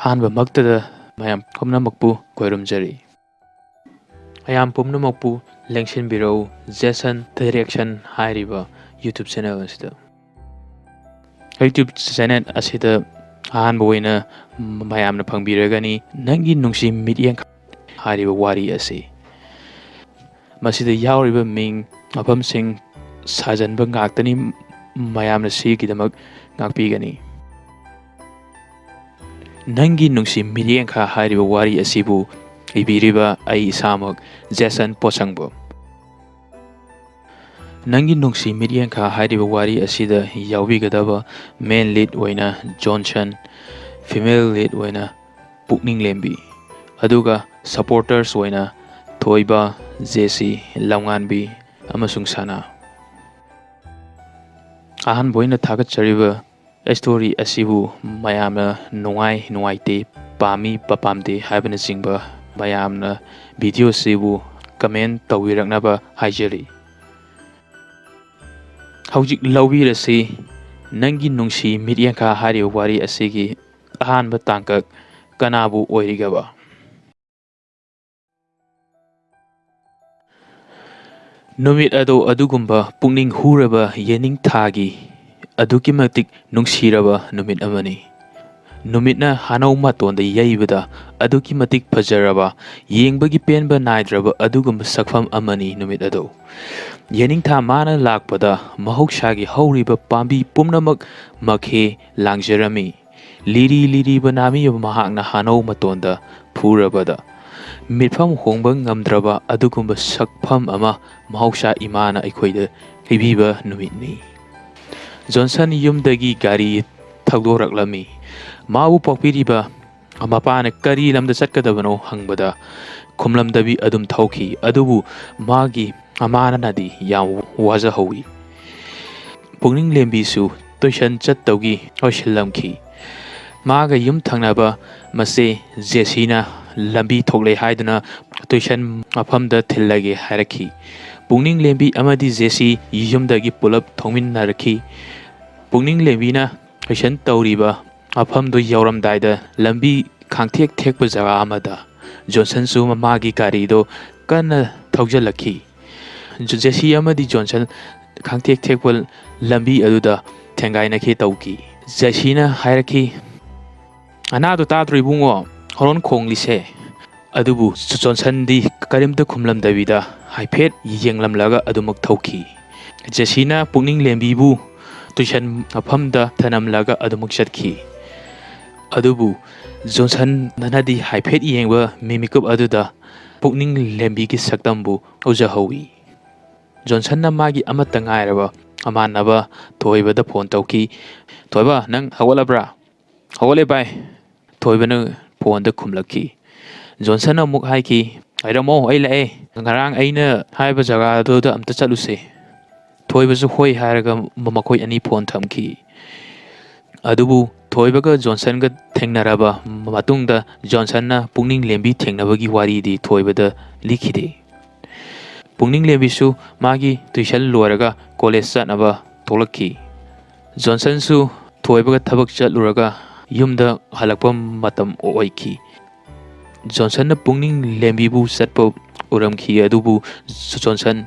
ꯑꯍꯥꯟꯕꯃꯛꯇꯗ ꯃꯌꯥꯝ ꯄꯨꯝꯅꯃꯛꯄꯨ ꯈꯣꯏꯔꯨꯝꯖꯔꯤ ꯃꯌꯥꯝ ꯄꯨꯝꯅꯃꯛꯄꯨ ꯂꯦꯡꯁꯤꯟꯕꯤꯔꯛꯎ ꯖꯦꯁꯟ ꯗꯤꯔꯦꯛꯁꯟ ꯍꯥꯏꯔꯤꯕ ꯌꯨꯇ꯭ꯌꯨꯕ ꯆꯦꯅꯦꯜ ꯑꯁꯤꯗ ꯌꯨꯇ꯭ꯌꯨꯕ ꯆꯦꯅꯦꯜ ꯑꯁꯤꯗ ꯑꯍꯥꯟꯕ ꯑꯣꯏꯅ ꯃꯌꯥꯝꯅ ꯐꯪꯕꯤꯔꯒꯅꯤ ꯅꯪꯒꯤ ꯅꯨꯡꯁꯤ ꯃꯤꯠꯌꯦꯡ ꯍꯥꯏꯔꯤꯕ ꯋꯥꯔꯤ ꯑꯁꯤ ꯃꯁꯤꯗ ꯌꯥꯎꯔꯤꯕ ꯃꯤꯡ ꯃꯐꯝꯁꯤꯡ ꯁꯥꯖꯟꯕ ꯉꯥꯛꯇꯅꯤ ꯃꯌꯥꯝꯅ ꯁꯤꯒꯤꯗꯃꯛ ꯉꯥꯛꯄꯤꯒꯅꯤ ꯅꯪꯒꯤ ꯅꯨꯡꯁꯤ ꯃꯤꯠꯌꯦꯡꯈꯥ ꯍꯥꯏꯔꯤꯕ ꯋꯥꯔꯤ ꯑꯁꯤꯕꯨ ꯏꯕꯤꯔꯤꯕ ꯑꯩ ꯏꯁꯥꯃꯛ ꯖꯦꯁꯟ ꯄꯣꯁꯪꯕꯝ ꯅꯪꯒꯤ ꯅꯨꯡꯁꯤ ꯃꯤꯠꯌꯦꯡꯈꯥ ꯍꯥꯏꯔꯤꯕ ꯋꯥꯔꯤ ꯑꯁꯤꯗ ꯌꯥꯎꯕꯤꯒꯗꯕ ꯃꯦꯟ ꯂꯤꯗ ꯑꯣꯏꯅ ꯖꯣꯟꯁꯟ ꯐꯤꯃꯦꯜ ꯂꯤꯗ ꯑꯣꯏꯅ ꯄꯨꯛꯅꯤꯡ ꯂꯦꯝꯕꯤ ꯑꯗꯨꯒ ꯁꯄꯣꯔꯇꯔꯁ ꯑꯣꯏꯅ ꯊꯣꯏꯕ ꯖꯦꯁꯤ ꯂꯝꯉꯥꯟꯕꯤ ꯑꯃꯁꯨꯡ ꯁꯅꯥ ꯑꯍꯥꯟꯕ ꯑꯣꯏꯅ ꯊꯥꯒꯠꯆꯔꯤꯕ ꯁ꯭ꯇꯣꯔꯤ ꯑꯁꯤꯕꯨ ꯃꯌꯥꯝꯅ ꯅꯨꯡꯉꯥꯏ ꯅꯨꯡꯉꯥꯏꯇꯦ ꯄꯥꯝꯃꯤ ꯄꯥꯝꯗꯦ ꯍꯥꯏꯕꯅꯆꯤꯡꯕ ꯃꯌꯥꯝꯅ ꯚꯤꯗꯤꯑꯣꯁꯤꯕꯨ ꯀꯃꯦꯟ ꯇꯧꯕꯤꯔꯛꯅꯕ ꯍꯥꯏꯖꯔꯤ ꯍꯧꯖꯤꯛ ꯂꯧꯕꯤꯔꯁꯤ ꯅꯪꯒꯤ ꯅꯨꯡꯁꯤ ꯃꯤꯠꯌꯦꯡꯈꯥ ꯍꯥꯏꯔꯤꯕ ꯋꯥꯔꯤ ꯑꯁꯤꯒꯤ ꯑꯍꯥꯟꯕ ꯇꯥꯡꯀꯛ ꯀꯅꯥꯕꯨ ꯑꯣꯏꯔꯤꯒꯕ ꯅꯨꯃꯤꯠ ꯑꯗꯣ ꯑꯗꯨꯒꯨꯝꯕ ꯄꯨꯛꯅꯤꯡ ꯍꯨꯔꯕ ꯌꯦꯅꯤꯡꯊꯥꯒꯤ ꯑꯗꯨꯛꯀꯤ ꯃꯇꯤꯛ ꯅꯨꯡꯁꯤꯔꯕ ꯅꯨꯃꯤꯠ ꯑꯃꯅꯤ ꯅꯨꯃꯤꯠꯅ ꯍꯥꯅꯧ ꯃꯇꯣꯟꯗ ꯌꯩꯕꯗ ꯑꯗꯨꯛꯀꯤ ꯃꯇꯤꯛ ꯐꯖꯔꯕ ꯌꯦꯡꯕꯒꯤ ꯄꯦꯟꯕ ꯅꯥꯏꯗ꯭ꯔꯕ ꯑꯗꯨꯒꯨꯝꯕ ꯁꯛꯐꯝ ꯑꯃꯅꯤ ꯅꯨꯃꯤꯠ ꯑꯗꯣ ꯌꯦꯅꯤꯡꯊꯥ ꯃꯥꯅ ꯂꯥꯛꯄꯗ ꯃꯍꯧꯁꯥꯒꯤ ꯍꯧꯔꯤꯕ ꯄꯥꯝꯕꯤ ꯄꯨꯝꯅꯃꯛ ꯃꯈꯦ ꯂꯥꯡꯖꯔꯝꯃꯤ ꯂꯤꯔꯤ ꯂꯤꯔꯤꯕ ꯅꯥꯃꯤꯕ ꯃꯍꯥꯛꯅ ꯍꯥꯅꯧ ꯃꯇꯣꯟꯗ ꯐꯨꯔꯕꯗ ꯃꯤꯠꯐꯝ ꯍꯣꯡꯕ ꯉꯝꯗ꯭ꯔꯕ ꯑꯗꯨꯒꯨꯝꯕ ꯁꯛꯐꯝ ꯑꯃ ꯃꯍꯧꯁꯥ ꯏꯃꯥꯅ ꯑꯩꯈꯣꯏꯗ ꯄꯤꯕꯤꯕ ꯅꯨꯃꯤꯠꯅꯤ ꯖꯣꯟꯁꯟ ꯌꯨꯝꯗꯒꯤ ꯒꯥꯔꯤ ꯊꯧꯗꯣꯔꯛꯂꯝꯃꯤ ꯃꯥꯕꯨ ꯄꯣꯛꯄꯤꯔꯤꯕ ꯃꯄꯥꯅ ꯀꯔꯤ ꯂꯝꯗ ꯆꯠꯀꯗꯕꯅꯣ ꯍꯪꯕꯗ ꯈꯨꯝꯂꯝꯗꯕꯤ ꯑꯗꯨꯝ ꯊꯧꯈꯤ ꯑꯗꯨꯕꯨ ꯃꯥꯒꯤ ꯃꯃꯥꯅꯗꯤ ꯌꯥꯝ ꯋꯥꯖꯍꯧꯋꯤ ꯄꯨꯛꯅꯤꯡ ꯂꯦꯝꯕꯤꯁꯨ ꯇꯨꯏꯁꯟ ꯆꯠꯇꯧꯒꯤ ꯑꯣꯏꯁꯤꯜꯂꯝꯈꯤ ꯃꯥꯒ ꯌꯨꯝ ꯊꯪꯅꯕ ꯃꯆꯦ ꯖꯦꯁꯤꯅ ꯂꯝꯕꯤ ꯊꯣꯛꯂꯦ ꯍꯥꯏꯗꯨꯅ ꯇꯨꯏꯁꯟ ꯃꯐꯝꯗ ꯊꯤꯜꯂꯒꯦ ꯍꯥꯏꯔꯛꯈꯤ ꯄꯨꯛꯅꯤꯡ ꯂꯦꯝꯕꯤ ꯑꯃꯗꯤ ꯖꯦꯁꯤ ꯌꯨꯝꯗꯒꯤ ꯄꯨꯂꯞ ꯊꯣꯡꯃꯤꯟꯅꯔꯛꯈꯤ ꯄꯨꯛꯅꯤꯡ ꯂꯦꯝꯕꯤꯅ ꯇꯨꯏꯁꯟ ꯇꯧꯔꯤꯕ ꯃꯐꯝꯗꯨ ꯌꯧꯔꯝꯗꯥꯏꯗ ꯂꯝꯕꯤ ꯈꯥꯡꯊꯦꯛ ꯊꯦꯛꯄ ꯖꯒꯥ ꯑꯃꯗ ꯖꯣꯟꯁꯟꯁꯨ ꯃꯥꯒꯤ ꯒꯥꯔꯤꯗꯣ ꯀꯟꯅ ꯊꯧꯖꯤꯜꯂꯛꯈꯤ ꯖꯦꯁꯤ ꯑꯃꯗꯤ ꯖꯣꯟꯁꯟ ꯈꯥꯡꯊꯦꯛ ꯊꯦꯛꯄ ꯂꯝꯕꯤ ꯑꯗꯨꯗ ꯊꯦꯡꯒꯥꯏꯅꯈꯤ ꯇꯧꯈꯤ ꯖꯦꯁꯤꯅ ꯍꯥꯏꯔꯛꯈꯤ ꯑꯅꯥꯗꯣ ꯇꯥꯗ꯭ꯔꯣ ꯏꯕꯨꯡꯉꯣ ꯍꯣꯔꯣꯟ ꯈꯣꯡꯂꯤꯁꯦ ꯑꯗꯨꯕꯨ ꯖꯣꯟꯁꯟꯗꯤ ꯀꯔꯤꯝꯇ ꯈꯨꯝꯂꯝꯗꯕꯤꯗ ꯍꯥꯏꯐꯦꯠ ꯌꯦꯡꯂꯝꯂꯒ ꯑꯗꯨꯃꯛ ꯊꯧꯈꯤ ꯖꯦꯁꯤꯅ ꯄꯨꯛꯅꯤꯡ ꯂꯦꯝꯕꯤꯕꯨ ꯇꯨꯏꯁꯟ ꯃꯐꯝꯗ ꯊꯅꯝꯂꯒ ꯑꯗꯨꯃꯛ ꯆꯠꯈꯤ ꯑꯗꯨꯕꯨ ꯖꯣꯟꯁꯟꯅꯗꯤ ꯍꯥꯏꯐꯦꯠ ꯌꯦꯡꯕ ꯃꯤꯃꯤꯀꯨꯞ ꯑꯗꯨꯗ ꯄꯨꯛꯅꯤꯡ ꯂꯦꯝꯕꯤꯒꯤ ꯁꯛꯇꯝꯕꯨ ꯎꯖꯍꯧꯋꯤ ꯖꯣꯟꯁꯟꯅ ꯃꯥꯒꯤ ꯑꯃꯠꯇ ꯉꯥꯏꯔꯕ ꯃꯃꯥꯟꯅꯕ ꯊꯣꯏꯕꯗ ꯐꯣꯟ ꯇꯧꯈꯤ ꯊꯣꯏꯕ ꯅꯪ ꯍꯧꯒꯠꯂꯕ꯭ꯔꯥ ꯍꯧꯒꯠꯂꯦ ꯚꯥꯏ ꯊꯣꯏꯕꯅ ꯐꯣꯟꯗ ꯈꯨꯝꯂꯛꯈꯤ ꯖꯣꯟꯁꯟꯅ ꯑꯃꯨꯛ ꯍꯥꯏꯈꯤ ꯂꯩꯔꯝꯃꯣ ꯑꯩ ꯂꯥꯛꯑꯦ ꯉꯔꯥꯡ ꯑꯩꯅ ꯍꯥꯏꯕ ꯖꯒꯥꯗꯨꯗ ꯑꯝꯇ ꯆꯠꯂꯨꯁꯦ ꯊꯣꯏꯕꯁꯨ ꯍꯣꯏ ꯍꯥꯏꯔꯒ ꯃꯈꯣꯏ ꯑꯅꯤ ꯐꯣꯟ ꯊꯝꯈꯤ ꯑꯗꯨꯕꯨ ꯊꯣꯏꯕꯒ ꯖꯣꯟꯁꯟꯒ ꯊꯦꯡꯅꯔꯕ ꯃꯇꯨꯡꯗ ꯖꯣꯟꯁꯟꯅ ꯄꯨꯛꯅꯤꯡ ꯂꯦꯝꯕꯤ ꯊꯦꯡꯅꯕꯒꯤ ꯋꯥꯔꯤꯗꯤ ꯊꯣꯏꯕꯗ ꯂꯤꯈꯤꯗꯦ ꯄꯨꯛꯅꯤꯡ ꯂꯦꯝꯕꯤꯁꯨ ꯃꯥꯒꯤ ꯇꯨꯏꯁꯟ ꯂꯣꯏꯔꯒ ꯀꯣꯂꯦꯖ ꯆꯠꯅꯕ ꯊꯣꯛꯂꯛꯈꯤ ꯖꯣꯟꯁꯟꯁꯨ ꯊꯣꯏꯕꯒ ꯊꯕꯛ ꯆꯠꯂꯨꯔꯒ ꯌꯨꯝꯗ ꯍꯜꯂꯛꯄ ꯃꯇꯝ ꯑꯣꯏꯈꯤ ꯖꯣꯟꯁꯟꯅ ꯄꯨꯛꯅꯤꯡ ꯂꯦꯝꯕꯤꯕꯨ ꯆꯠꯄ ꯎꯔꯝꯈꯤ ꯑꯗꯨꯕꯨ ꯖꯣꯟꯁꯟ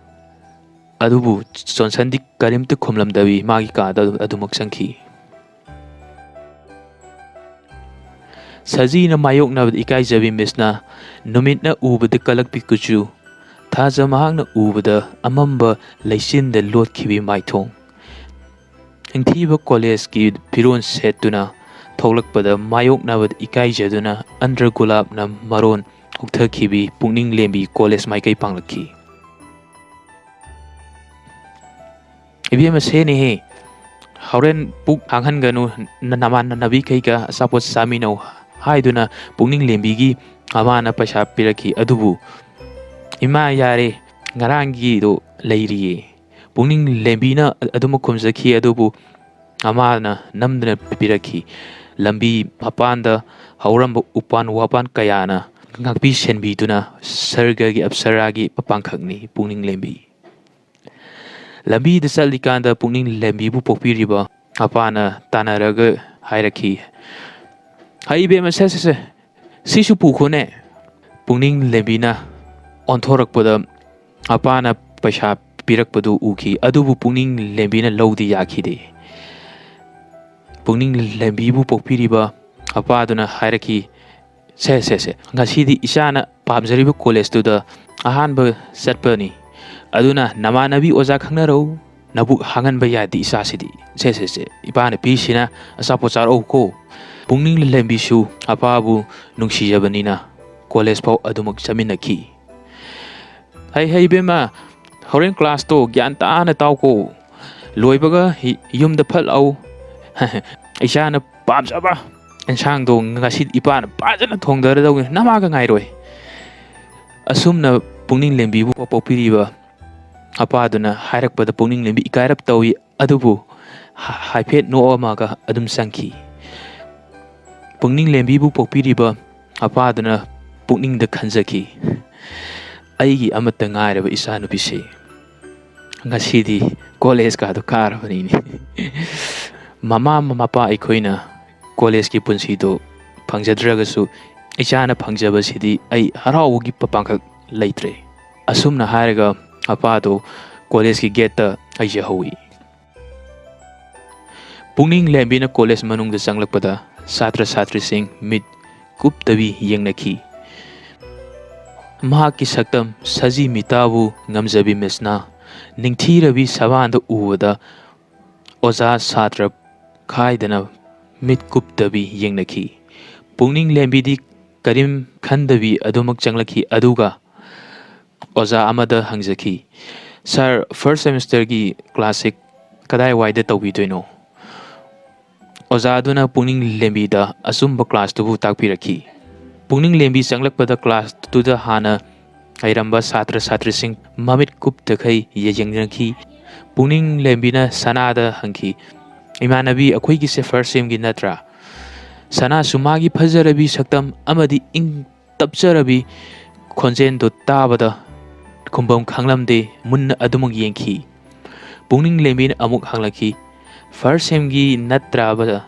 ꯑꯗꯨꯕꯨ ꯖꯣꯟꯁꯟꯗꯤ ꯀꯔꯤꯝꯇ ꯈꯨꯝꯂꯝꯗꯕꯤ ꯃꯥꯒꯤ ꯀꯥꯗ ꯑꯗꯨꯃꯛ ꯆꯪꯈꯤ ꯁꯖꯤꯅ ꯃꯥꯌꯣꯛꯅꯕꯗ ꯏꯀꯥꯏꯖꯕꯤ ꯃꯤꯁꯅ ꯅꯨꯃꯤꯠꯅ ꯎꯕꯗ ꯀꯂꯛꯄꯤ ꯀꯨꯆꯨ ꯊꯥꯖ ꯃꯍꯥꯛꯅ ꯎꯕꯗ ꯑꯃꯝꯕ ꯂꯩꯆꯤꯟꯗ ꯂꯣꯠꯈꯤꯕꯤ ꯃꯥꯏꯊꯣꯡ ꯅꯤꯡꯊꯤꯕ ꯀꯣꯂꯦꯖꯀꯤ ꯐꯤꯔꯣꯜ ꯁꯦꯠꯇꯨꯅ ꯊꯣꯛꯂꯛꯄꯗ ꯃꯥꯌꯣꯛꯅꯕꯗ ꯏꯀꯥꯏꯖꯗꯨꯅ ꯑꯟꯗ꯭ꯔ ꯒꯨꯂꯥꯞꯅ ꯃꯔꯣꯟ ꯍꯨꯛꯊꯈꯤꯕꯤ ꯄꯨꯛꯅꯤꯡ ꯂꯦꯝꯕꯤ ꯀꯣꯂꯦꯖ ꯃꯥꯏꯀꯩ ꯄꯥꯡꯂꯛꯈꯤ ꯏꯕꯦꯝꯃ ꯁꯦꯅꯦꯍꯦ ꯍꯣꯔꯦꯟ ꯄꯨꯛ ꯍꯥꯡꯍꯟꯒꯅꯨ ꯅꯃꯥꯟꯅꯕꯤꯈꯩꯒ ꯑꯆꯥꯄꯣꯠ ꯆꯥꯃꯤꯟꯅꯧ ꯍꯥꯏꯗꯨꯅ ꯄꯨꯛꯅꯤꯡ ꯂꯦꯝꯕꯤꯒꯤ ꯃꯃꯥꯅ ꯄꯩꯁꯥ ꯄꯤꯔꯛꯈꯤ ꯑꯗꯨꯕꯨ ꯏꯃꯥ ꯌꯥꯔꯦ ꯉꯔꯥꯡꯒꯤꯗꯣ ꯂꯩꯔꯤꯌꯦ ꯄꯨꯛꯅꯤꯡ ꯂꯦꯝꯕꯤꯅ ꯑꯗꯨꯃꯛ ꯈꯨꯝꯖꯈꯤ ꯑꯗꯨꯕꯨ ꯃꯃꯥꯅ ꯅꯝꯗꯅ ꯄꯤꯔꯛꯈꯤ ꯂꯝꯕꯤ ꯃꯄꯥꯟꯗ ꯍꯧꯔꯝꯕ ꯎꯄꯥꯟ ꯋꯥꯄꯥꯟ ꯀꯌꯥꯅ ꯉꯥꯛꯄꯤ ꯁꯦꯟꯕꯤꯗꯨꯅ ꯁꯔꯒꯒꯤ ꯑꯞꯁꯔꯥꯒꯤ ꯄꯥꯡꯈꯛꯅꯤ ꯄꯨꯛꯅꯤꯡ ꯂꯦꯝꯕꯤ ꯂꯝꯕꯤꯗ ꯆꯠꯂꯤꯀꯥꯟꯗ ꯄꯨꯛꯅꯤꯡ ꯂꯦꯝꯕꯤꯕꯨ ꯄꯣꯛꯄꯤꯔꯤꯕ ꯃꯄꯥꯅ ꯇꯥꯟꯅꯔꯒ ꯍꯥꯏꯔꯛꯈꯤ ꯍꯩꯕꯦꯝꯃ ꯁꯦ ꯁꯦ ꯁꯦ ꯁꯤꯁꯨ ꯄꯨꯈꯣꯅꯦ ꯄꯨꯛꯅꯤꯡ ꯂꯦꯝꯕꯤꯅ ꯑꯣꯟꯊꯣꯔꯛꯄꯗ ꯃꯄꯥꯅ ꯄꯩꯁꯥ ꯄꯤꯔꯛꯄꯗꯨ ꯎꯈꯤ ꯑꯗꯨꯕꯨ ꯄꯨꯛꯅꯤꯡ ꯂꯦꯝꯕꯤꯅ ꯂꯧꯗꯤ ꯌꯥꯈꯤꯗꯦ ꯄꯨꯛꯅꯤꯡ ꯂꯦꯝꯕꯤꯕꯨ ꯄꯣꯛꯄꯤꯔꯤꯕ ꯃꯄꯥꯗꯨꯅ ꯍꯥꯏꯔꯛꯈꯤ ꯁꯦ ꯁꯦ ꯁꯦ ꯉꯁꯤꯗꯤ ꯏꯆꯥꯅ ꯄꯥꯝꯖꯔꯤꯕ ꯀꯣꯂꯦꯖꯇꯨꯗ ꯑꯍꯥꯟꯕ ꯆꯠꯄꯅꯤ aduna namanabi oja khangnaro nabuk hangan baya di isa sidi se se se ipana pi sina asa pochar au ko pungning lembi su apa bu nungsi jabanina college pau adumak chamin nakhi hai hai bema horen class to gyan ta na tau ko loibaga yum da phal au aisha na pam saba ensang do ngasi ipana pajana thongdar dau namaga ngai roi asumna pungning lembi bu popiriba ꯃꯄꯥꯗꯨꯅ ꯍꯥꯏꯔꯛꯄꯗ ꯄꯨꯛꯅꯤꯡ ꯂꯦꯝꯕꯤ ꯏꯀꯥꯏꯔꯞ ꯇꯧꯏ ꯑꯗꯨꯕꯨ ꯍꯥꯏꯐꯦꯠ ꯅꯣꯛꯑꯝꯃꯒ ꯑꯗꯨꯝ ꯆꯪꯈꯤ ꯄꯨꯛꯅꯤꯡ ꯂꯦꯝꯕꯤꯕꯨ ꯄꯣꯛꯄꯤꯔꯤꯕ ꯃꯄꯥꯗꯨꯅ ꯄꯨꯛꯅꯤꯡꯗ ꯈꯟꯖꯈꯤ ꯑꯩꯒꯤ ꯑꯃꯠꯇ ꯉꯥꯏꯔꯕ ꯏꯆꯥꯅꯨꯄꯤꯁꯦ ꯉꯁꯤꯗꯤ ꯀꯣꯂꯦꯖꯀꯥꯗꯣ ꯀꯥꯔꯕꯅꯤꯅꯦ ꯃꯃꯥ ꯃꯄꯥ ꯑꯩꯈꯣꯏꯅ ꯀꯣꯂꯦꯖꯀꯤ ꯄꯨꯟꯁꯤꯗꯣ ꯐꯪꯖꯗ꯭ꯔꯒꯁꯨ ꯏꯆꯥꯅ ꯐꯪꯖꯕꯁꯤꯗꯤ ꯑꯩ ꯍꯔꯥꯎꯕꯒꯤ ꯄꯥꯡꯈꯛ ꯂꯩꯇ꯭ꯔꯦ ꯑꯁꯨꯝꯅ ꯍꯥꯏꯔꯒ ꯃꯄꯥꯗꯣ ꯀꯣꯂꯦꯖꯀꯤ ꯒꯦꯠꯇ ꯍꯩꯖꯍꯧꯏ ꯄꯨꯛꯅꯤꯡ ꯂꯦꯝꯕꯤꯅ ꯀꯣꯂꯦꯖ ꯃꯅꯨꯡꯗ ꯆꯪꯂꯛꯄꯗ ꯁꯥꯇ꯭ꯔ ꯁꯥꯇ꯭ꯔꯤꯁꯤꯡ ꯃꯤꯠ ꯀꯨꯞꯇꯕꯤ ꯌꯦꯡꯅꯈꯤ ꯃꯍꯥꯛꯀꯤ ꯁꯛꯇꯝ ꯁꯖꯤ ꯃꯤꯇꯥꯕꯨ ꯉꯝꯖꯕꯤ ꯃꯤꯁꯅ ꯅꯤꯡꯊꯤꯔꯕꯤ ꯁꯕꯥꯟꯗ ꯎꯕꯗ ꯑꯣꯖꯥ ꯁꯥꯇ꯭ꯔ ꯈꯥꯏꯗꯅ ꯃꯤꯠ ꯀꯨꯞꯇꯕꯤ ꯌꯦꯡꯅꯈꯤ ꯄꯨꯛꯅꯤꯡ ꯂꯦꯝꯕꯤꯗꯤ ꯀꯔꯤꯝ ꯈꯟꯗꯕꯤ ꯑꯗꯨꯃꯛ ꯆꯪꯂꯛꯈꯤ ꯑꯗꯨꯒ ꯑꯣꯖꯥ ꯑꯃꯗ ꯍꯪꯖꯈꯤ ꯁꯥꯔ ꯐꯥꯔꯁ ꯁꯦꯃꯤꯁꯇꯔꯒꯤ ꯀ꯭ꯂꯥꯁꯁꯦ ꯀꯗꯥꯏꯋꯥꯏꯗ ꯇꯧꯕꯤꯗꯣꯏꯅꯣ ꯑꯣꯖꯥꯗꯨꯅ ꯄꯨꯛꯅꯤꯡ ꯂꯦꯝꯕꯤꯗ ꯑꯆꯨꯝꯕ ꯀ꯭ꯂꯥꯁꯇꯨꯕꯨ ꯇꯥꯛꯄꯤꯔꯛꯈꯤ ꯄꯨꯛꯅꯤꯡ ꯂꯦꯝꯕꯤ ꯆꯪꯂꯛꯄꯗ ꯀ꯭ꯂꯥꯁꯇꯨꯗ ꯍꯥꯟꯅ ꯂꯩꯔꯝꯕ ꯁꯥꯇ꯭ꯔ ꯁꯥꯇ꯭ꯔꯤꯁꯤꯡ ꯃꯃꯤꯠ ꯀꯨꯞꯇꯈꯩ ꯌꯦꯡꯅꯈꯤ ꯄꯨꯛꯅꯤꯡ ꯂꯦꯝꯕꯤꯅ ꯁꯅꯥꯗ ꯍꯪꯈꯤ ꯏꯃꯥꯟꯅꯕꯤ ꯑꯩꯈꯣꯏꯒꯤꯁꯦ ꯐꯥꯔꯁ ꯁꯦꯝꯒꯤ ꯅꯠꯇ꯭ꯔꯥ ꯁꯅꯥꯁꯨ ꯃꯥꯒꯤ ꯐꯖꯔꯕꯤ ꯁꯛꯇꯝ ꯑꯃꯗꯤ ꯏꯪ ꯇꯞꯆꯔꯕꯤ ꯈꯣꯟꯖꯦꯜꯗꯨ ꯇꯥꯕꯗ ꯈꯨꯝꯐꯝ ꯈꯪꯂꯝꯗꯦ ꯃꯨꯟꯅ ꯑꯗꯨꯃꯛ ꯌꯦꯡꯈꯤ ꯄꯨꯛꯅꯤꯡ ꯂꯦꯝꯕꯤꯅ ꯑꯃꯨꯛ ꯍꯪꯂꯛꯈꯤ ꯐꯥꯔꯁ ꯁꯦꯝꯒꯤ ꯅꯠꯇ꯭ꯔꯕ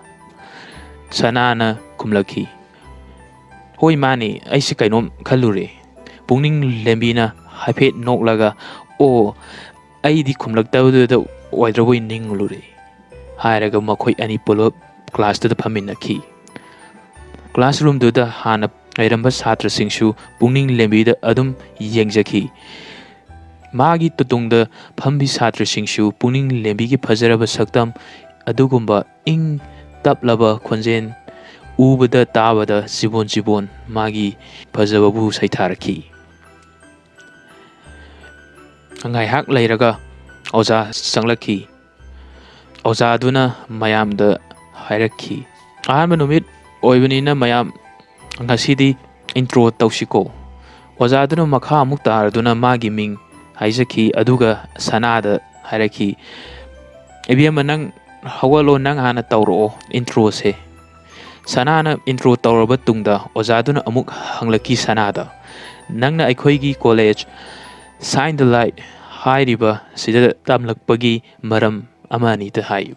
ꯁꯅꯥꯅ ꯈꯨꯝꯂꯛꯈꯤ ꯍꯣꯏ ꯃꯥꯅꯤ ꯑꯩꯁꯦ ꯀꯩꯅꯣꯝ ꯈꯜꯂꯨꯔꯦ ꯄꯨꯛꯅꯤꯡ ꯂꯦꯝꯕꯤꯅ ꯍꯥꯏꯐꯦꯠ ꯅꯣꯛꯂꯒ ꯑꯣ ꯑꯩꯗꯤ ꯈꯨꯝꯂꯛꯇꯕꯗꯨꯗ ꯑꯣꯏꯗ꯭ꯔꯕꯣꯏ ꯅꯤꯡꯂꯨꯔꯦ ꯍꯥꯏꯔꯒ ꯃꯈꯣꯏ ꯑꯅꯤ ꯄꯨꯂꯞ ꯀ꯭ꯂꯥꯁꯇꯨꯗ ꯐꯝꯃꯤꯟꯅꯈꯤ ꯀ꯭ꯂꯥꯁꯔꯨꯝꯗꯨꯗ ꯍꯥꯟꯅ ꯂꯩꯔꯝꯕ ꯁꯥꯇ꯭ꯔꯁꯤꯡꯁꯨ ꯄꯨꯛꯅꯤꯡ ꯂꯦꯝꯕꯤꯗ ꯑꯗꯨꯝ ꯌꯦꯡꯖꯈꯤ ꯃꯥꯒꯤ ꯇꯨꯇꯨꯡꯗ ꯐꯝꯕꯤ ꯁꯥꯇ꯭ꯔꯁꯤꯡꯁꯨ ꯄꯨꯛꯅꯤꯡ ꯂꯦꯝꯕꯤꯒꯤ ꯐꯖꯔꯕ ꯁꯛꯇꯝ ꯑꯗꯨꯒꯨꯝꯕ ꯏꯪ ꯇꯞꯂꯕ ꯈꯣꯟꯖꯦꯜ ꯎꯕꯗ ꯇꯥꯕꯗ ꯆꯤꯕꯣꯟ ꯆꯤꯕꯣꯟ ꯃꯥꯒꯤ ꯐꯖꯕꯕꯨ ꯁꯩꯊꯥꯔꯛꯈꯤ ꯉꯥꯏꯍꯥꯛ ꯂꯩꯔꯒ ꯑꯣꯖꯥ ꯆꯪꯂꯛꯈꯤ ꯑꯣꯖꯥꯗꯨꯅ ꯃꯌꯥꯝꯗ ꯍꯥꯏꯔꯛꯈꯤ ꯑꯍꯥꯟꯕ ꯅꯨꯃꯤꯠ ꯑꯣꯏꯕꯅꯤꯅ ꯃꯌꯥꯝ ꯉꯁꯤꯗꯤ ꯏꯟꯇ꯭ꯔꯣ ꯇꯧꯁꯤꯀꯣ ꯑꯣꯖꯥꯗꯨꯅ ꯃꯈꯥ ꯑꯃꯨꯛ ꯇꯥꯔꯗꯨꯅ ꯃꯥꯒꯤ ꯃꯤꯡ ꯍꯥꯏꯖꯈꯤ ꯑꯗꯨꯒ ꯁꯅꯥꯗ ꯍꯥꯏꯔꯛꯈꯤ ꯏꯕꯦꯝꯃ ꯅꯪ ꯍꯧꯒꯠꯂꯣ ꯅꯪ ꯍꯥꯟꯅ ꯇꯧꯔꯛꯑꯣ ꯏꯟꯇ꯭ꯔꯣꯁꯦ ꯁꯅꯥꯅ ꯏꯟꯇ꯭ꯔో ꯇꯧꯔꯕ ꯇꯨꯡꯗ ꯑꯣꯖꯥꯗꯨꯅ ꯑꯃꯨꯛ ꯍꯪꯂꯛꯈꯤ ꯁꯅꯥꯗ ꯅꯪꯅ ꯑꯩꯈꯣꯏꯒꯤ ꯀꯣꯂꯦꯖ ꯁꯥꯏꯟ ꯗ ꯂꯥꯏꯠ ꯍꯥꯏꯔꯤꯕ ꯁꯤꯗ ꯇꯝꯂꯛꯄꯒꯤ ꯃꯔꯝ ꯑꯃ ꯑꯅꯤꯗ ꯍꯥꯏꯌꯨ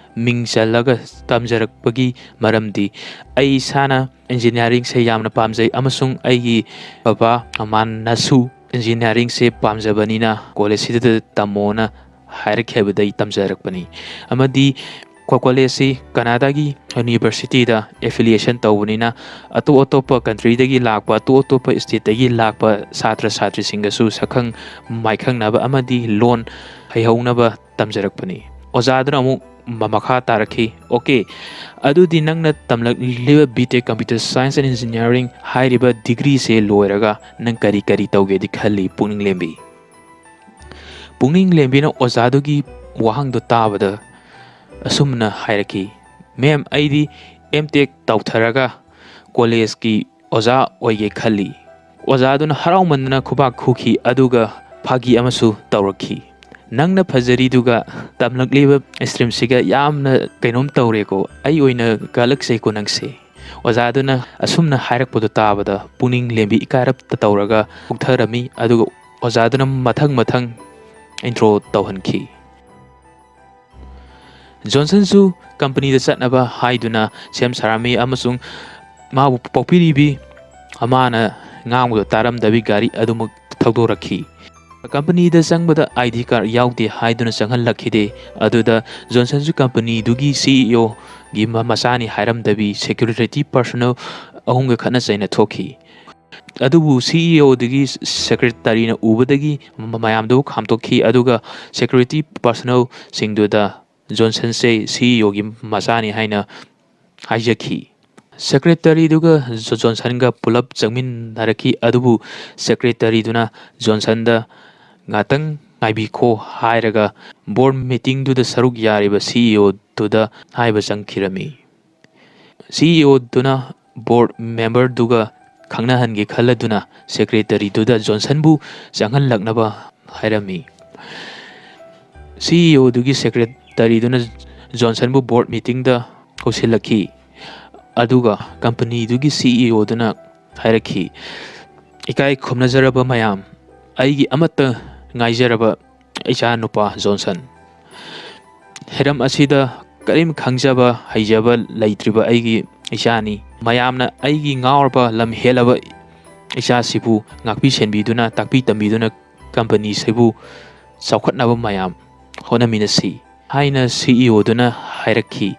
ꯃꯤꯡ ꯆꯜꯂꯒ ꯇꯝꯖꯔꯛꯄꯒꯤ ꯃꯔꯝꯗꯤ ꯑꯩ ꯏꯁꯥꯅ ꯏꯟꯖꯤꯅꯤꯌꯥꯔꯤꯡꯁꯦ ꯌꯥꯝꯅ ꯄꯥꯝꯖꯩ ꯑꯃꯁꯨꯡ ꯑꯩꯒꯤ ꯕꯕꯥ ꯃꯃꯥꯅꯁꯨ ꯏꯟꯖꯤꯅꯤꯌꯥꯔꯤꯡꯁꯦ ꯄꯥꯝꯖꯕꯅꯤꯅ ꯀꯣꯂꯦꯖꯁꯤꯗ ꯇꯝꯃꯣꯅ ꯍꯥꯏꯔꯛꯈꯤꯕꯗꯩ ꯇꯝꯖꯔꯛꯄꯅꯤ ꯑꯃꯗꯤ ꯀꯣꯂꯦꯖꯁꯤ ꯀꯅꯥꯗꯥꯒꯤ ꯌꯨꯅꯤꯚꯔꯁꯤꯇꯤꯗ ꯑꯦꯐꯤꯂꯤꯌꯦꯁꯟ ꯇꯧꯕꯅꯤꯅ ꯑꯇꯣꯞ ꯑꯇꯣꯞꯄ ꯀꯟꯇ꯭ꯔꯤꯗꯒꯤ ꯂꯥꯛꯄ ꯑꯇꯣꯞ ꯑꯇꯣꯞꯄ ꯁ꯭ꯇꯦꯠꯇꯒꯤ ꯂꯥꯛꯄ ꯁꯥꯇ꯭ꯔ ꯁꯥꯇ꯭ꯔꯤꯁꯤꯡꯒꯁꯨ ꯁꯛꯈꯪ ꯃꯥꯏꯈꯪꯅꯕ ꯑꯃꯗꯤ ꯂꯣꯟ ꯍꯩꯍꯧꯅꯕ ꯇꯝꯖꯔꯛꯄꯅꯤ ꯑꯣꯖꯥꯗꯨꯅ ꯑꯃꯨꯛ ꯃꯈꯥ ꯇꯥꯔꯛꯈꯤ ꯑꯣꯀꯦ ꯑꯗꯨꯗꯤ ꯅꯪꯅ ꯇꯝꯂꯛꯂꯤꯕ ꯕꯤ ꯇꯦꯛ ꯀꯝꯄ꯭ꯌꯨꯇꯔ ꯁꯥꯏꯟꯁ ꯑꯦꯟ ꯏꯟꯖꯤꯅꯤꯌꯥꯔꯤꯡ ꯍꯥꯏꯔꯤꯕ ꯗꯤꯒ꯭ꯔꯤꯁꯦ ꯂꯣꯏꯔꯒ ꯅꯪ ꯀꯔꯤ ꯀꯔꯤ ꯇꯧꯒꯦꯗꯤ ꯈꯜꯂꯤ ꯄꯨꯛꯅꯤꯡ ꯂꯦꯝꯕꯤ ꯄꯨꯛꯅꯤꯡ ꯂꯦꯝꯕꯤꯅ ꯑꯣꯖꯥꯗꯨꯒꯤ ꯋꯥꯍꯪꯗꯣ ꯇꯥꯕꯗ ꯑꯁꯨꯝꯅ ꯍꯥꯏꯔꯛꯈꯤ ꯃꯦꯝ ꯑꯩꯗꯤ ꯑꯦꯝ ꯇꯦꯛ ꯇꯧꯊꯔꯒ ꯀꯣꯂꯦꯖꯀꯤ ꯑꯣꯖꯥ ꯑꯣꯏꯒꯦ ꯈꯜꯂꯤ ꯑꯣꯖꯥꯗꯨꯅ ꯍꯔꯥꯎꯃꯟꯗꯅ ꯈꯨꯕꯥꯛ ꯈꯨꯈꯤ ꯑꯗꯨꯒ ꯐꯥꯒꯤ ꯑꯃꯁꯨ ꯇꯧꯔꯛꯈꯤ ꯅꯪꯅ ꯐꯖꯔꯤꯗꯨꯒ ꯇꯝꯂꯛꯂꯤꯕ ꯁ꯭ꯇ꯭ꯔꯤꯝꯁꯤꯒ ꯌꯥꯝꯅ ꯀꯩꯅꯣꯝ ꯇꯧꯔꯦꯀꯣ ꯑꯩ ꯑꯣꯏꯅ ꯀꯜꯂꯛꯆꯩꯀꯣ ꯅꯪꯁꯦ ꯑꯣꯖꯥꯗꯨꯅ ꯑꯁꯨꯝꯅ ꯍꯥꯏꯔꯛꯄꯗꯣ ꯇꯥꯕꯗ ꯄꯨꯛꯅꯤꯡ ꯂꯦꯝꯕꯤ ꯏꯀꯥꯏꯔꯞꯇ ꯇꯧꯔꯒ ꯎꯛꯊꯔꯝꯃꯤ ꯑꯗꯨꯒ ꯑꯣꯖꯥꯗꯨꯅ ꯃꯊꯪ ꯃꯊꯪ ꯏꯟꯇ꯭ꯔꯣ ꯇꯧꯍꯟꯈꯤ ꯖꯣꯟꯁꯟꯁꯨ ꯀꯝꯄꯅꯤꯗ ꯆꯠꯅꯕ ꯍꯥꯏꯗꯨꯅ ꯁꯦꯝ ꯁꯥꯔꯝꯃꯤ ꯑꯃꯁꯨꯡ ꯃꯥꯕꯨ ꯄꯣꯛꯄꯤꯔꯤꯕꯤ ꯑꯃꯅ ꯉꯥꯡꯕꯗꯣ ꯇꯥꯔꯝꯗꯕꯤ ꯒꯥꯔꯤ ꯑꯗꯨꯃꯛ ꯊꯧꯗꯣꯔꯛꯈꯤ ꯀꯝꯄꯅꯤꯗ ꯆꯪꯕꯗ ꯑꯥꯏ ꯗꯤ ꯀꯥꯔꯗ ꯌꯥꯎꯗꯦ ꯍꯥꯏꯗꯨꯅ ꯆꯪꯍꯜꯂꯛꯈꯤꯗꯦ ꯑꯗꯨꯗ ꯖꯣꯟꯁꯟꯁꯨ ꯀꯝꯄꯅꯤꯗꯨꯒꯤ ꯁꯤ ꯏ ꯑꯣꯒꯤ ꯃꯆꯥꯅꯤ ꯍꯥꯏꯔꯝꯗꯕꯤ ꯁꯦꯀ꯭ꯌꯨꯔꯤꯇꯤ ꯄꯔꯁꯣꯅꯦꯜ ꯑꯍꯨꯝꯒ ꯈꯠꯅ ꯆꯩꯅ ꯊꯣꯛꯈꯤ ꯑꯗꯨꯕꯨ ꯁꯤ ꯏ ꯑꯣꯗꯒꯤ ꯁꯦꯀ꯭ꯔꯦꯇꯔꯤꯅ ꯎꯕꯗꯒꯤ ꯃꯌꯥꯝꯗꯨꯕꯨ ꯈꯥꯝꯗꯣꯛꯈꯤ ꯑꯗꯨꯒ ꯁꯦꯀ꯭ꯌꯨꯔꯤꯇꯤ ꯄꯔꯁꯣꯅꯦꯜꯁꯤꯡꯗꯨꯗ ꯖꯣꯟꯁꯟꯁꯦ ꯁꯤ ꯏ ꯑꯣꯒꯤ ꯃꯆꯥꯅꯤ ꯍꯥꯏꯅ ꯍꯥꯏꯖꯈꯤ ꯁꯦꯀ꯭ꯔꯦꯇꯔꯤꯗꯨꯒ ꯖꯣꯟꯁꯟꯒ ꯄꯨꯂꯞ ꯆꯪꯃꯤꯟꯅꯔꯛꯈꯤ ꯑꯗꯨꯕꯨ ꯁꯦꯀ꯭ꯔꯦꯇꯔꯤꯗꯨꯅ ꯖꯣꯟꯁꯟꯗ ꯉꯥꯛꯇꯪ ꯉꯥꯏꯕꯤꯈꯣ ꯍꯥꯏꯔꯒ ꯕꯣꯔꯗ ꯃꯤꯇꯤꯡꯗꯨꯗ ꯁꯔꯨꯛ ꯌꯥꯔꯤꯕ ꯁꯤ ꯏ ꯑꯣꯗꯨꯗ ꯍꯥꯏꯕ ꯆꯪꯈꯤꯔꯝꯃꯤ ꯁꯤ ꯏ ꯑꯣꯗꯨꯅ ꯕꯣꯔꯗ ꯃꯦꯝꯕꯔꯗꯨꯒ ꯈꯪꯅꯍꯟꯒꯦ ꯈꯜꯂꯗꯨꯅ ꯁꯦꯀ꯭ꯔꯦꯇꯔꯤꯗꯨꯗ ꯖꯣꯟꯁꯟꯕꯨ ꯆꯪꯍꯜꯂꯛꯅꯕ ꯍꯥꯏꯔꯝꯃꯤ ꯁꯤ ꯏ ꯑꯣꯗꯨꯒꯤ ꯁꯦꯀ꯭ꯔꯦꯇꯔꯤꯗꯨꯅ ꯖꯣꯟꯁꯟꯕꯨ ꯕꯣꯔꯗ ꯃꯤꯇꯤꯡꯗ ꯀꯧꯁꯤꯜꯂꯛꯈꯤ ꯑꯗꯨꯒ ꯀꯝꯄꯅꯤꯗꯨꯒꯤ ꯁꯤ ꯏ ꯑꯣꯗꯨꯅ ꯍꯥꯏꯔꯛꯈꯤ ꯏꯀꯥꯏ ꯈꯨꯝꯅꯖꯔꯕ ꯃꯌꯥꯝ ꯑꯩꯒꯤ ꯑꯃꯠꯇ ꯉꯥꯏꯖꯔꯕ ꯏꯆꯥ ꯅꯨꯄꯥ ꯖꯣꯟꯁꯟ ꯍꯤꯔꯝ ꯑꯁꯤꯗ ꯀꯔꯤꯝ ꯈꯪꯖꯕ ꯍꯩꯖꯕ ꯂꯩꯇ꯭ꯔꯤꯕ ꯑꯩꯒꯤ ꯏꯆꯥꯅꯤ ꯃꯌꯥꯝꯅ ꯑꯩꯒꯤ ꯉꯥꯎꯔꯕ ꯂꯝ ꯍꯦꯜꯂꯕ ꯏꯆꯥꯁꯤꯕꯨ ꯉꯥꯛꯄꯤ ꯁꯦꯟꯕꯤꯗꯨꯅ ꯇꯥꯛꯄꯤ ꯇꯝꯕꯤꯗꯨꯅ ꯀꯝꯄꯅꯤꯁꯤꯕꯨ ꯆꯥꯎꯈꯠꯅꯕ ꯃꯌꯥꯝ ꯍꯣꯠꯅꯃꯤꯟꯅꯁꯤ ꯍꯥꯏꯅ ꯁꯤ ꯏ ꯑꯣꯗꯨꯅ ꯍꯥꯏꯔꯛꯈꯤ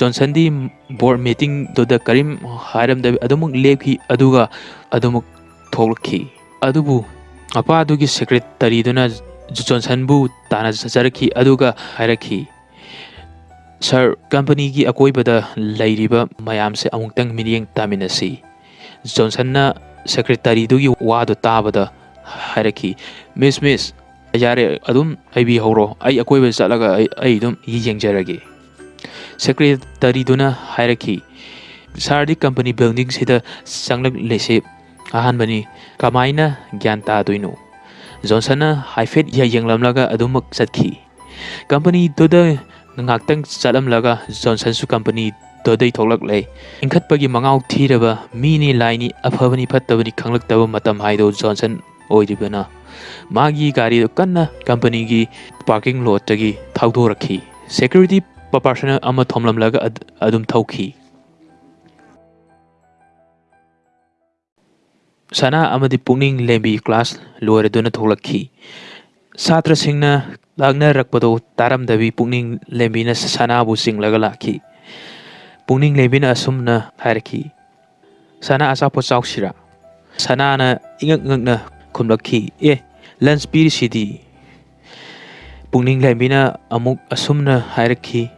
ꯖꯣꯟꯁꯟꯗꯤ ꯕꯣꯔꯗ ꯃꯤꯇꯤꯡꯗꯨꯗ ꯀꯔꯤꯝ ꯍꯥꯏꯔꯝꯗꯕꯤ ꯑꯗꯨꯃꯛ ꯂꯦꯞꯈꯤ ꯑꯗꯨꯒ ꯑꯗꯨꯃꯛ ꯊꯣꯛꯂꯛꯈꯤ ꯑꯗꯨꯕꯨ ꯃꯄꯥꯗꯨꯒꯤ ꯁꯦꯀ꯭ꯔꯦꯇꯔꯤꯗꯨꯅ ꯖꯣꯟꯁꯟꯕꯨ ꯇꯥꯟꯅꯖꯔꯛꯈꯤ ꯑꯗꯨꯒ ꯍꯥꯏꯔꯛꯈꯤ ꯁꯥꯔ ꯀꯝꯄꯅꯤꯒꯤ ꯑꯀꯣꯏꯕꯗ ꯂꯩꯔꯤꯕ ꯃꯌꯥꯝꯁꯦ ꯑꯃꯨꯛꯇꯪ ꯃꯤꯠꯌꯦꯡ ꯇꯥꯃꯤꯟꯅꯁꯤ ꯖꯣꯟꯁꯟꯅ ꯁꯦꯀ꯭ꯔꯦꯇꯔꯤꯗꯨꯒꯤ ꯋꯥꯗꯨ ꯇꯥꯕꯗ ꯍꯥꯏꯔꯛꯈꯤ ꯃꯤꯁ ꯃꯤꯁ ꯌꯥꯔꯦ ꯑꯗꯨꯝ ꯍꯥꯏꯕꯤꯍꯧꯔꯣ ꯑꯩ ꯑꯀꯣꯏꯕꯗ ꯆꯠꯂꯒ ꯑꯩ ꯑꯗꯨꯝ ꯌꯦꯡꯖꯔꯒꯦ ꯁꯦꯀ꯭ꯔꯦꯇꯔꯤꯗꯨꯅ ꯍꯥꯏꯔꯛꯈꯤ ꯁꯥꯔꯗꯤ ꯀꯝꯄꯅꯤ ꯕꯤꯜꯗꯤꯡꯁꯤꯗ ꯆꯪꯂꯛꯂꯤꯁꯤ ꯑꯍꯥꯟꯕꯅꯤ ꯀꯃꯥꯏꯅ ꯒ꯭ꯌꯥꯟ ꯇꯥꯗꯣꯏꯅꯣ ꯖꯣꯟꯁꯟꯅ ꯍꯥꯏꯐꯦꯠ ꯌꯦꯡꯂꯝꯂꯒ ꯑꯗꯨꯃꯛ ꯆꯠꯈꯤ ꯀꯝꯄꯅꯤꯗꯨꯗ ꯉꯥꯛꯇꯪ ꯆꯠꯂꯝꯂꯒ ꯖꯣꯟꯁꯟꯁꯨ ꯀꯝꯄꯅꯤꯗꯨꯗꯩ ꯊꯣꯛꯂꯛꯂꯦ ꯏꯟꯈꯠꯄꯒꯤ ꯃꯉꯥꯎ ꯊꯤꯔꯕ ꯃꯤꯅꯤ ꯂꯥꯏꯅꯤ ꯑꯐꯕꯅꯤ ꯐꯠꯇꯕꯅꯤ ꯈꯪꯂꯛꯇꯕ ꯃꯇꯝ ꯍꯥꯏꯗꯣ ꯖꯣꯟꯁꯟ ꯑꯣꯏꯔꯤꯕꯅ ꯃꯥꯒꯤ ꯒꯥꯔꯤꯗꯨ ꯀꯟꯅ ꯀꯝꯄꯅꯤꯒꯤ ꯄꯥꯔꯀꯤꯡ ꯂꯣꯠꯇꯒꯤ ꯊꯧꯗꯣꯔꯛꯈꯤ ꯁꯦꯀ꯭ꯌꯨꯔꯤꯇꯤ ꯄꯔꯁꯣꯅꯦꯜ ꯑꯃ ꯊꯣꯝꯂꯝꯂꯒ ꯑꯗꯨꯝ ꯊꯧꯈꯤ ꯁꯅꯥ ꯑꯃꯗꯤ ꯄꯨꯛꯅꯤꯡ ꯂꯦꯝꯕꯤ ꯀ꯭ꯂꯥꯁ ꯂꯣꯏꯔꯗꯨꯅ ꯊꯣꯛꯂꯛꯈꯤ ꯁꯥꯇ꯭ꯔꯁꯤꯡꯅ ꯂꯥꯛꯅꯔꯛꯄꯗꯣ ꯇꯥꯔꯝꯗꯕꯤ ꯄꯨꯛꯅꯤꯡ ꯂꯦꯝꯕꯤꯅ ꯁꯅꯥꯕꯨ ꯆꯤꯡꯂꯒ ꯂꯥꯛꯈꯤ ꯄꯨꯛꯅꯤꯡ ꯂꯦꯝꯕꯤꯅ ꯑꯁꯨꯝꯅ ꯍꯥꯏꯔꯛꯈꯤ ꯁꯅꯥ ꯑꯆꯥꯄꯣꯠ ꯆꯥꯎꯁꯤꯔꯥ ꯁꯅꯥꯅ ꯏꯉꯛ ꯉꯛꯅ ꯈꯨꯝꯂꯛꯈꯤ ꯑꯦ ꯂꯟꯆ ꯄꯤꯔꯤꯁꯤꯗꯤ ꯄꯨꯛꯅꯤꯡ ꯂꯦꯝꯕꯤꯅ ꯑꯃꯨꯛ ꯑꯁꯨꯝꯅ ꯍꯥꯏꯔꯛꯈꯤ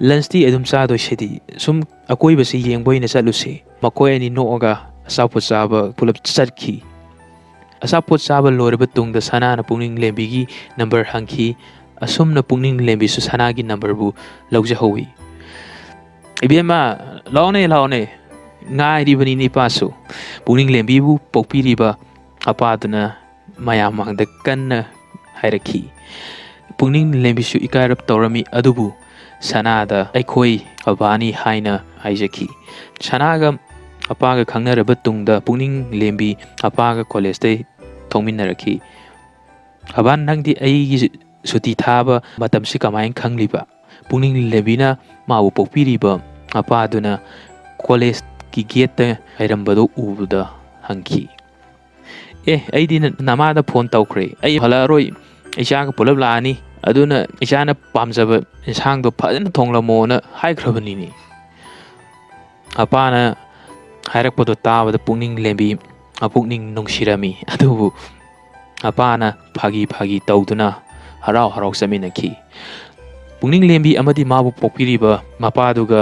ꯂꯟꯆꯇꯤ ꯑꯗꯨꯝ ꯆꯥꯗꯣꯏꯁꯤꯗꯤ ꯁꯨꯝ ꯑꯀꯣꯏꯕꯁꯤ ꯌꯦꯡꯕ ꯑꯣꯏꯅ ꯆꯠꯂꯨꯁꯤ ꯃꯈꯣꯏ ꯑꯅꯤ ꯅꯣꯛꯑꯒ ꯑꯆꯥꯄꯣꯠ ꯆꯥꯕ ꯄꯨꯂꯞ ꯆꯠꯈꯤ ꯑꯆꯥꯄꯣꯠ ꯆꯥꯕ ꯂꯣꯏꯔꯕ ꯇꯨꯡꯗ ꯁꯅꯥꯅ ꯄꯨꯛꯅꯤꯡ ꯂꯦꯝꯕꯤꯒꯤ ꯅꯝꯕꯔ ꯍꯪꯈꯤ ꯑꯁꯨꯝꯅ ꯄꯨꯛꯅꯤꯡ ꯂꯦꯝꯕꯤꯁꯨ ꯁꯅꯥꯒꯤ ꯅꯝꯕꯔꯕꯨ ꯂꯧꯖꯍꯧꯋꯤ ꯏꯕꯦꯝꯃ ꯂꯥꯛꯑꯣꯅꯦ ꯂꯥꯛꯑꯣꯅꯦ ꯉꯥꯏꯔꯤꯕꯅꯤꯅꯦ ꯏꯄꯥꯁꯨ ꯄꯨꯛꯅꯤꯡ ꯂꯦꯝꯕꯤꯕꯨ ꯄꯣꯛꯄꯤꯔꯤꯕ ꯃꯄꯥꯗꯨꯅ ꯃꯌꯥꯝ ꯃꯥꯡꯗ ꯀꯟꯅ ꯍꯥꯏꯔꯛꯈꯤ ꯄꯨꯛꯅꯤꯡ ꯂꯦꯝꯕꯤꯁꯨ ꯏꯀꯥꯏꯔꯞ ꯇꯧꯔꯝꯃꯤ ꯑꯗꯨꯕꯨ ꯁꯅꯥꯗ ꯑꯩꯈꯣꯏ ꯕꯕꯥꯅꯤ ꯍꯥꯏꯅ ꯍꯥꯏꯖꯈꯤ ꯁꯅꯥꯒ ꯃꯄꯥꯒ ꯈꯪꯅꯔꯕ ꯇꯨꯡꯗ ꯄꯨꯛꯅꯤꯡ ꯂꯦꯝꯕꯤ ꯃꯄꯥꯒ ꯀꯣꯂꯦꯖꯇꯩ ꯊꯣꯡꯃꯤꯟꯅꯔꯛꯈꯤ ꯕꯕꯥ ꯅꯪꯗꯤ ꯑꯩꯒꯤ ꯁꯨꯇꯤ ꯊꯥꯕ ꯃꯇꯝꯁꯤ ꯀꯃꯥꯏꯅ ꯈꯪꯂꯤꯕ ꯄꯨꯛꯅꯤꯡ ꯂꯦꯝꯕꯤꯅ ꯃꯥꯕꯨ ꯄꯣꯛꯄꯤꯔꯤꯕ ꯃꯄꯥꯗꯨꯅ ꯀꯣꯂꯦꯖꯀꯤ ꯒꯦꯠꯇ ꯂꯩꯔꯝꯕꯗꯨ ꯎꯕꯗ ꯍꯪꯈꯤ ꯑꯦ ꯑꯩꯗꯤ ꯅꯃꯥꯗ ꯐꯣꯟ ꯇꯧꯈ꯭ꯔꯦ ꯑꯩ ꯍꯜꯂꯛꯑꯔꯣꯏ ꯏꯆꯥꯒ ꯄꯨꯂꯞ ꯂꯥꯛꯑꯅꯤ ꯑꯗꯨꯅ ꯏꯆꯥꯅ ꯄꯥꯝꯖꯕ ꯏꯟꯁꯥꯡꯗꯣ ꯐꯖꯅ ꯊꯣꯡꯂꯝꯃꯣꯅ ꯍꯥꯏꯈ꯭ꯔꯕꯅꯤꯅꯦ ꯃꯄꯥꯅ ꯍꯥꯏꯔꯛꯄꯗꯣ ꯇꯥꯕꯗ ꯄꯨꯛꯅꯤꯡ ꯂꯦꯝꯕꯤ ꯃꯄꯨꯛꯅꯤꯡ ꯅꯨꯡꯁꯤꯔꯝꯃꯤ ꯑꯗꯨꯕꯨ ꯃꯄꯥꯅ ꯐꯥꯒꯤ ꯐꯥꯒꯤ ꯇꯧꯗꯨꯅ ꯍꯔꯥꯎ ꯍꯔꯥꯎ ꯆꯠꯃꯤꯟꯅꯈꯤ ꯄꯨꯛꯅꯤꯡ ꯂꯦꯝꯕꯤ ꯑꯃꯗꯤ ꯃꯥꯕꯨ ꯄꯣꯛꯄꯤꯔꯤꯕ ꯃꯄꯥꯗꯨꯒ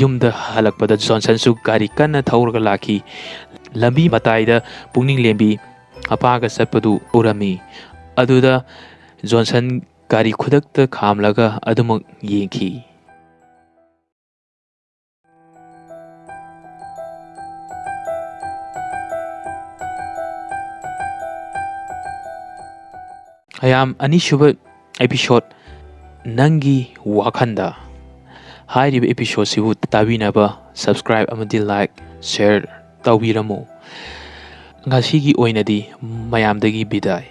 ꯌꯨꯝꯗ ꯍꯜꯂꯛꯄꯗ ꯖꯣꯟꯁꯟꯁꯨ ꯒꯥꯔꯤ ꯀꯟꯅ ꯊꯧꯔꯒ ꯂꯥꯛꯈꯤ ꯂꯝꯕꯤ ꯃꯇꯥꯏꯗ ꯄꯨꯛꯅꯤꯡ ꯂꯦꯝꯕꯤ ꯃꯄꯥꯒ ꯆꯠꯄꯗꯨ ꯎꯔꯝꯃꯤ ꯑꯗꯨꯗ ꯖꯣꯟꯁꯟ ꯒꯥꯔꯤ ꯈꯨꯗꯛꯇ ꯈꯥꯝꯂꯒ ꯑꯗꯨꯃꯛ ꯌꯦꯡꯈꯤ ꯃꯌꯥꯝ ꯑꯅꯤꯁꯨꯕ ꯑꯦꯄꯤꯁꯣꯠ ꯅꯪꯒꯤ ꯋꯥꯈꯟꯗ ꯍꯥꯏꯔꯤꯕ ꯑꯦꯄꯤꯁꯣꯠꯁꯤꯕꯨ ꯇꯥꯕꯤꯅꯕ ꯁꯕꯁꯀ꯭ꯔꯥꯏꯕ ꯑꯃꯗꯤ ꯂꯥꯏꯛ ꯁꯦꯌꯔ ꯇꯧꯕꯤꯔꯝꯃꯨ ꯉꯁꯤꯒꯤ ꯑꯣꯏꯅꯗꯤ ꯃꯌꯥꯝꯗꯒꯤ ꯕꯤꯗꯥꯏ